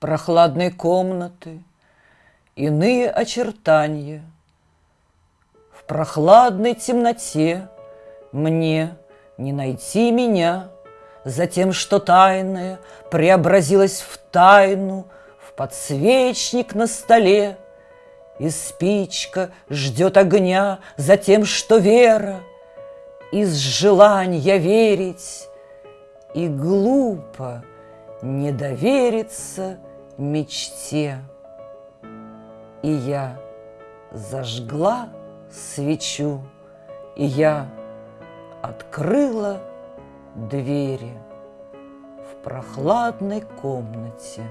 прохладной комнаты Иные очертания. В прохладной темноте Мне не найти меня За тем, что тайное Преобразилось в тайну, В подсвечник на столе — и спичка ждет огня за тем, что вера Из желания верить И глупо не довериться мечте. И я зажгла свечу, И я открыла двери В прохладной комнате,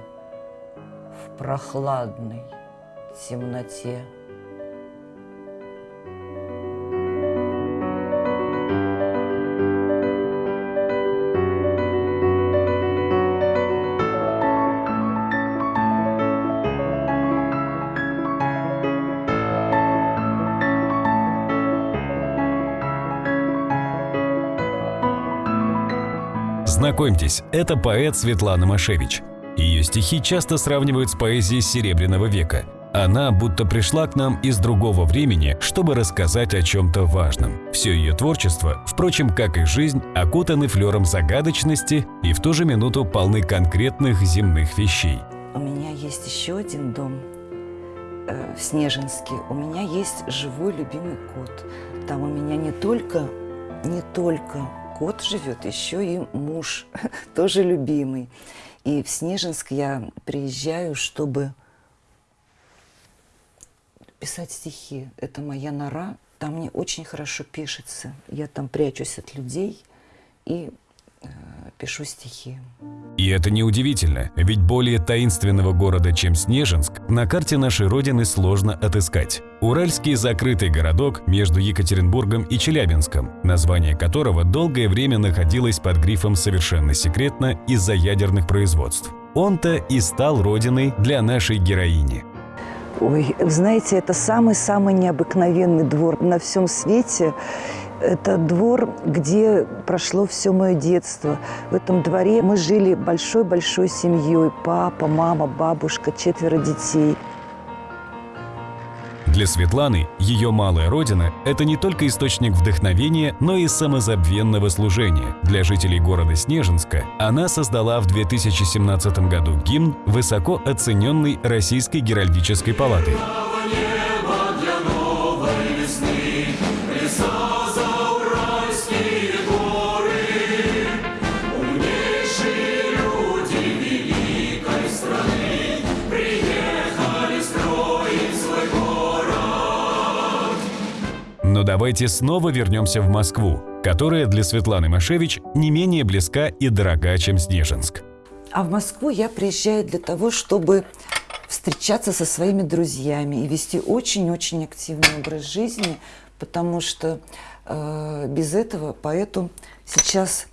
В прохладной темноте. Знакомьтесь, это поэт Светлана Машевич. Ее стихи часто сравнивают с поэзией Серебряного века – она будто пришла к нам из другого времени, чтобы рассказать о чем-то важном. Все ее творчество, впрочем, как и жизнь, окутаны флером загадочности и в ту же минуту полны конкретных земных вещей. У меня есть еще один дом э, в Снежинске. У меня есть живой любимый кот. Там у меня не только, не только кот живет, еще и муж, тоже любимый. И в Снежинск я приезжаю, чтобы писать стихи. Это моя нора. Там мне очень хорошо пишется. Я там прячусь от людей и пишу стихи. И это неудивительно, ведь более таинственного города, чем Снежинск, на карте нашей Родины сложно отыскать. Уральский закрытый городок между Екатеринбургом и Челябинском, название которого долгое время находилось под грифом «совершенно секретно» из-за ядерных производств. Он-то и стал родиной для нашей героини. Ой, знаете, это самый-самый необыкновенный двор на всем свете. Это двор, где прошло все мое детство. В этом дворе мы жили большой-большой семьей. Папа, мама, бабушка, четверо детей. Для Светланы ее малая родина – это не только источник вдохновения, но и самозабвенного служения. Для жителей города Снежинска она создала в 2017 году гимн, высоко оцененный Российской Геральдической палатой. Давайте снова вернемся в Москву, которая для Светланы Машевич не менее близка и дорога, чем Снежинск. А в Москву я приезжаю для того, чтобы встречаться со своими друзьями и вести очень-очень активный образ жизни, потому что э, без этого поэту сейчас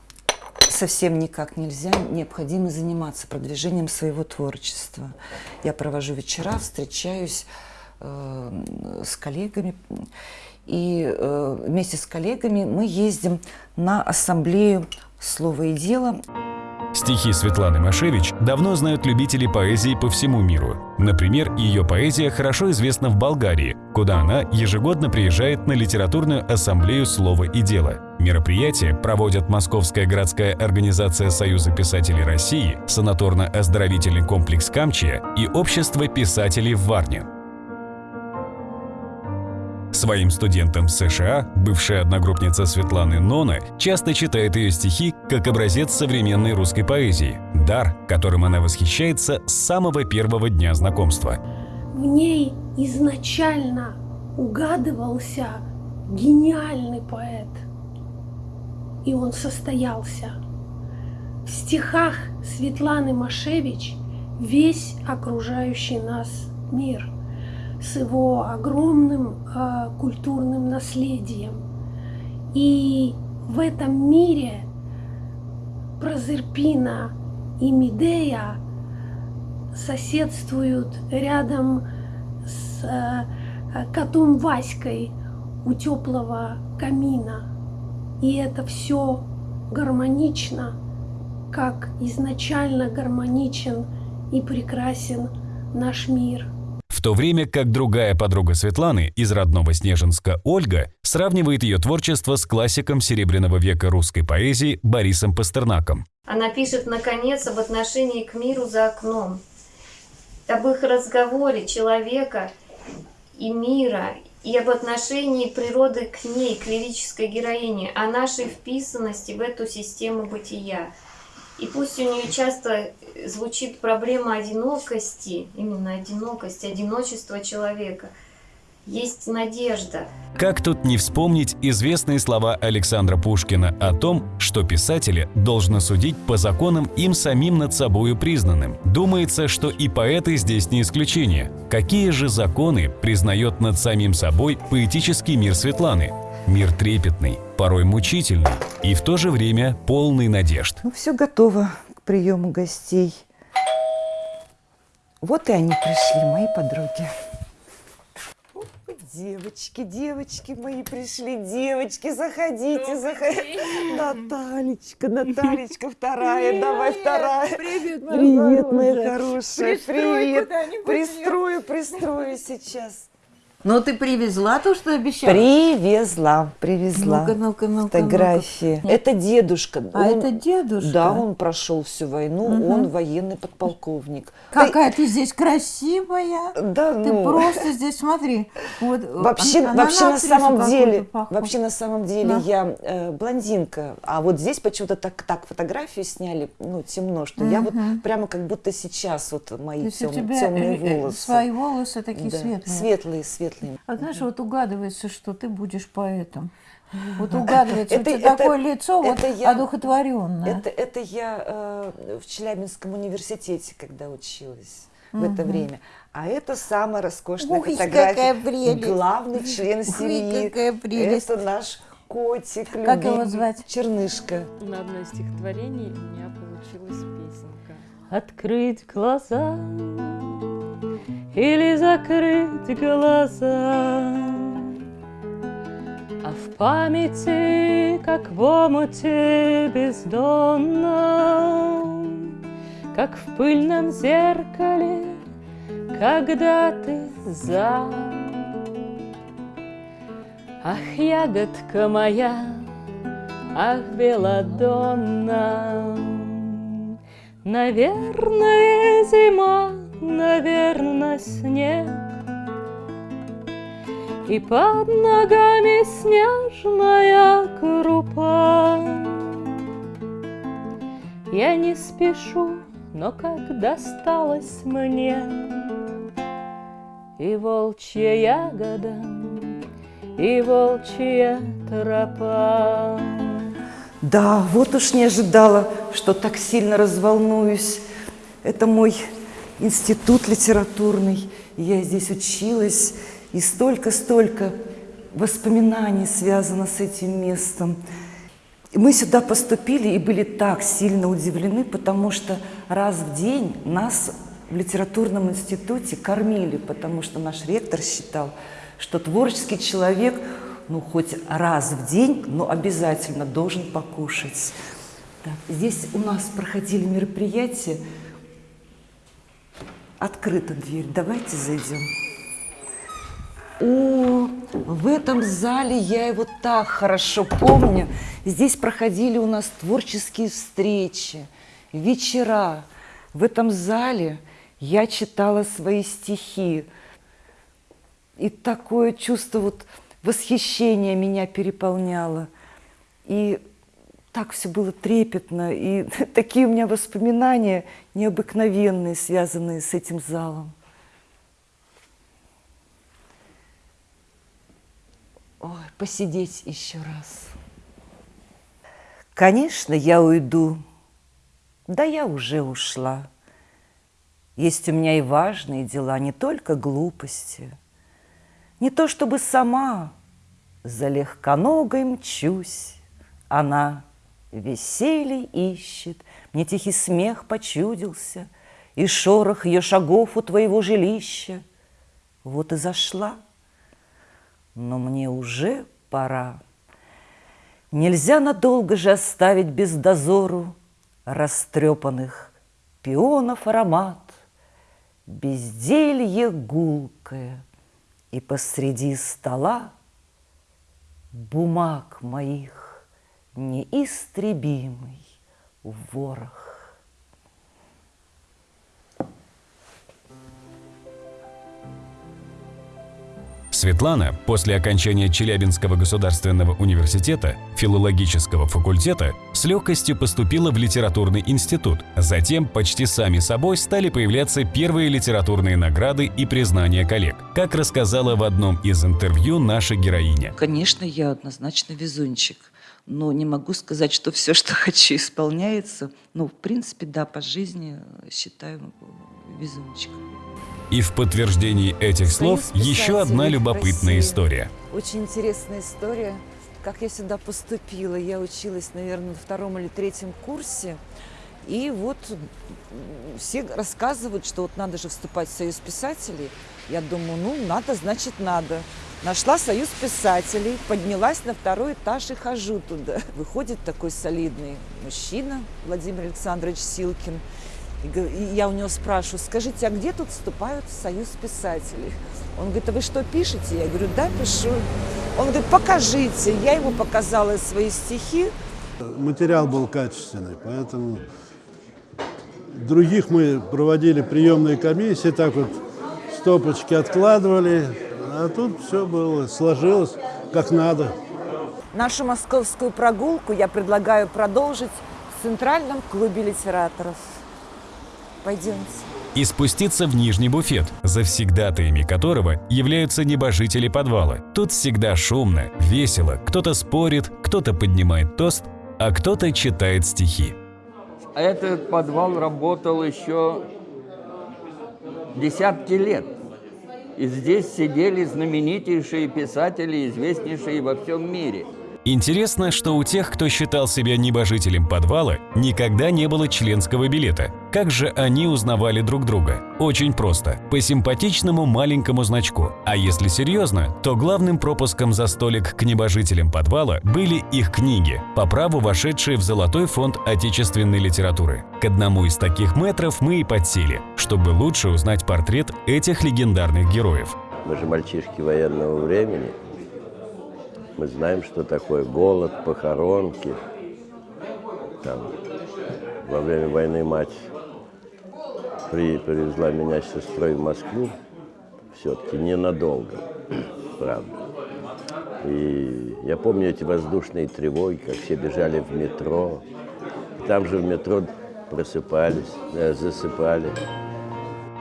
совсем никак нельзя, необходимо заниматься продвижением своего творчества. Я провожу вечера, встречаюсь э, с коллегами, и э, вместе с коллегами мы ездим на ассамблею «Слово и дело». Стихи Светланы Машевич давно знают любители поэзии по всему миру. Например, ее поэзия хорошо известна в Болгарии, куда она ежегодно приезжает на литературную ассамблею «Слово и дело». Мероприятие проводят Московская городская организация Союза писателей России, санаторно-оздоровительный комплекс «Камчия» и Общество писателей в Варне. Своим студентам США бывшая одногруппница Светланы Нона часто читает ее стихи как образец современной русской поэзии, дар, которым она восхищается с самого первого дня знакомства. В ней изначально угадывался гениальный поэт, и он состоялся. В стихах Светланы Машевич весь окружающий нас мир – с его огромным э, культурным наследием. И в этом мире Прозерпина и Медея соседствуют рядом с э, котом Васькой у теплого камина. И это все гармонично, как изначально гармоничен и прекрасен наш мир. В то время как другая подруга Светланы из родного Снежинска Ольга сравнивает ее творчество с классиком Серебряного века русской поэзии Борисом Пастернаком. Она пишет, наконец, об отношении к миру за окном, об их разговоре человека и мира, и об отношении природы к ней, к лирической героине, о нашей вписанности в эту систему бытия. И пусть у нее часто звучит проблема одинокости, именно одинокости, одиночества человека, есть надежда. Как тут не вспомнить известные слова Александра Пушкина о том, что писатели должны судить по законам им самим над собою признанным. Думается, что и поэты здесь не исключение. Какие же законы признает над самим собой поэтический мир Светланы? Мир трепетный, порой мучительный и в то же время полный надежд. Ну, все готово к приему гостей. Вот и они пришли, мои подруги. Девочки, девочки мои пришли, девочки, заходите, заходите. Наталечка, Наталечка, вторая, давай вторая. Привет, моя Привет, моя хорошая. привет. Пристрою, пристрою сейчас. Ну, ты привезла то, что обещала? Привезла, привезла. Ну-ка, ну-ка, ну-ка, Фотографии. ну-ка. Это дедушка. А Он- это дедушка? Да, он прошел всю войну, он военный подполковник. Какая ты здесь красивая. Да, Ты ну. просто здесь, смотри. Вот, Вообще, она- вообще на самом деле, вообще на самом деле Да. я э, блондинка, а вот здесь почему-то так, так фотографию сняли, ну темно, что я вот прямо как будто сейчас вот мои тем- темные э, э, волосы. свои волосы такие Да, светлые. светлые, светлые. А знаешь, вот угадывается, что ты будешь поэтом. Вот угадывается, Это- у тебя это- такое лицо вот это я- одухотворенное. Это, это я э, в Челябинском университете, когда училась в это время. А это самая роскошная Ой, фотография. какая прелесть. Главный член семьи. какая прелесть. Это наш котик. Как его любимый, звать? Чернышка. На одно из стихотворений у меня получилась песенка. Открыть глаза или закрыть глаза, А в памяти, как в омуте бездонном, Как в пыльном зеркале, когда ты за. Ах, ягодка моя, ах, белодонна, Наверное, зима, наверное, снег, И под ногами снежная крупа. Я не спешу, но как досталось мне И волчья ягода, и волчья тропа. Да, вот уж не ожидала, что так сильно разволнуюсь. Это мой институт литературный. Я здесь училась, и столько-столько воспоминаний связано с этим местом. Мы сюда поступили и были так сильно удивлены, потому что раз в день нас в литературном институте кормили, потому что наш ректор считал, что творческий человек, ну, хоть раз в день, но обязательно должен покушать. Так, здесь у нас проходили мероприятия. Открыта дверь. Давайте зайдем. О, в этом зале я его так хорошо помню. Здесь проходили у нас творческие встречи, вечера. В этом зале я читала свои стихи. И такое чувство вот восхищения меня переполняло. И так все было трепетно, и такие у меня воспоминания необыкновенные, связанные с этим залом. Ой, посидеть еще раз. Конечно, я уйду. Да я уже ушла. Есть у меня и важные дела, не только глупости. Не то чтобы сама за легконогой мчусь. Она веселье ищет, мне тихий смех почудился, И шорох ее шагов у твоего жилища. Вот и зашла, но мне уже пора. Нельзя надолго же оставить без дозору Растрепанных пионов аромат, безделье гулкое, И посреди стола бумаг моих неистребимый ворох. Светлана после окончания Челябинского государственного университета филологического факультета с легкостью поступила в литературный институт. Затем почти сами собой стали появляться первые литературные награды и признания коллег, как рассказала в одном из интервью наша героиня. Конечно, я однозначно везунчик. Но не могу сказать, что все, что хочу, исполняется. Ну, в принципе, да, по жизни считаю везунчиком. И в подтверждении этих слов еще одна любопытная России. история. Очень интересная история, как я сюда поступила. Я училась, наверное, на втором или третьем курсе. И вот все рассказывают, что вот надо же вступать в Союз писателей. Я думаю, ну, надо, значит, надо. Нашла Союз писателей, поднялась на второй этаж и хожу туда. Выходит такой солидный мужчина, Владимир Александрович Силкин. И я у него спрашиваю, скажите, а где тут вступают в Союз писателей? Он говорит, а вы что, пишете? Я говорю, да, пишу. Он говорит, покажите. Я ему показала свои стихи. Материал был качественный, поэтому других мы проводили приемные комиссии, так вот стопочки откладывали, а тут все было, сложилось как надо. Нашу московскую прогулку я предлагаю продолжить в Центральном клубе литераторов. Пойдемте. И спуститься в нижний буфет, завсегдатаями которого являются небожители подвала. Тут всегда шумно, весело, кто-то спорит, кто-то поднимает тост, а кто-то читает стихи. Этот подвал работал еще десятки лет. И здесь сидели знаменитейшие писатели, известнейшие во всем мире. Интересно, что у тех, кто считал себя небожителем подвала, никогда не было членского билета. Как же они узнавали друг друга? Очень просто. По симпатичному маленькому значку. А если серьезно, то главным пропуском за столик к небожителям подвала были их книги, по праву вошедшие в Золотой фонд отечественной литературы. К одному из таких метров мы и подсели, чтобы лучше узнать портрет этих легендарных героев. Мы же мальчишки военного времени. Мы знаем, что такое голод, похоронки. Там, во время войны мать при, привезла меня с сестрой в Москву. Все-таки ненадолго, правда. И я помню эти воздушные тревоги, как все бежали в метро. Там же в метро просыпались, э, засыпали.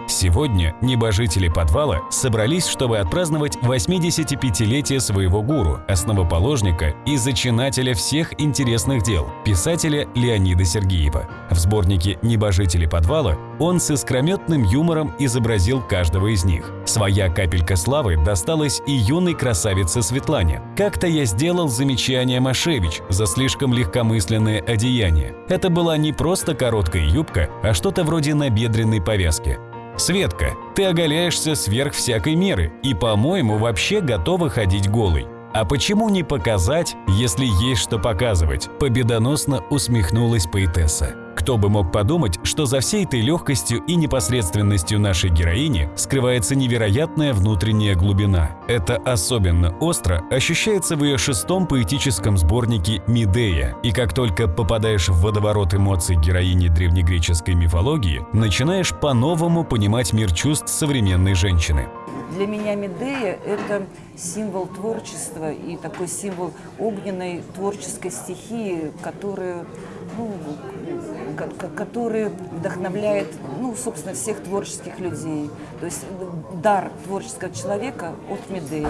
Сегодня небожители подвала собрались, чтобы отпраздновать 85-летие своего гуру, основоположника и зачинателя всех интересных дел, писателя Леонида Сергеева. В сборнике «Небожители подвала» он с искрометным юмором изобразил каждого из них. Своя капелька славы досталась и юной красавице Светлане. Как-то я сделал замечание Машевич за слишком легкомысленное одеяние. Это была не просто короткая юбка, а что-то вроде набедренной повязки. Светка, ты оголяешься сверх всякой меры и, по-моему, вообще готова ходить голой. А почему не показать, если есть что показывать? Победоносно усмехнулась поэтесса. Кто бы мог подумать, что за всей этой легкостью и непосредственностью нашей героини скрывается невероятная внутренняя глубина. Это особенно остро ощущается в ее шестом поэтическом сборнике «Медея». И как только попадаешь в водоворот эмоций героини древнегреческой мифологии, начинаешь по-новому понимать мир чувств современной женщины. Для меня Медея – это символ творчества и такой символ огненной творческой стихии, которая, ну, который вдохновляет, ну, собственно, всех творческих людей. То есть дар творческого человека от Медеи.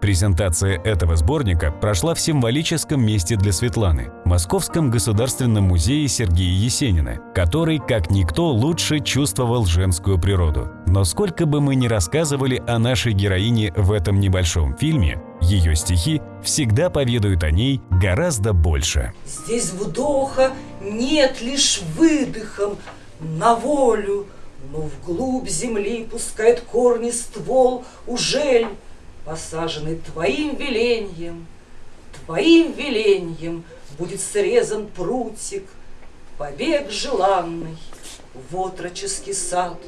Презентация этого сборника прошла в символическом месте для Светланы – Московском государственном музее Сергея Есенина, который, как никто, лучше чувствовал женскую природу. Но сколько бы мы ни рассказывали о нашей героине в этом небольшом фильме, ее стихи всегда поведают о ней гораздо больше. Здесь вдоха нет лишь выдохом на волю, Но вглубь земли пускает корни ствол Ужель, посаженный твоим веленьем, Твоим веленьем будет срезан прутик, Побег желанный в отроческий сад.